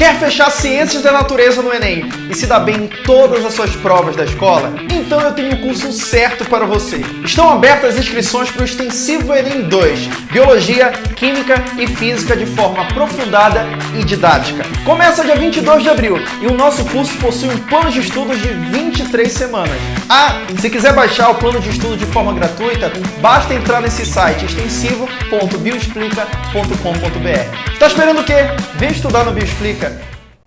Quer fechar Ciências da Natureza no Enem e se dar bem em todas as suas provas da escola? Então eu tenho o curso certo para você. Estão abertas as inscrições para o Extensivo Enem 2, Biologia, Química e Física de forma aprofundada e didática. Começa dia 22 de abril e o nosso curso possui um plano de estudos de 23 semanas. Ah, se quiser baixar o plano de estudo de forma gratuita, basta entrar nesse site extensivo.bioexplica.com.br. Está esperando o quê? Vem estudar no Bioexplica!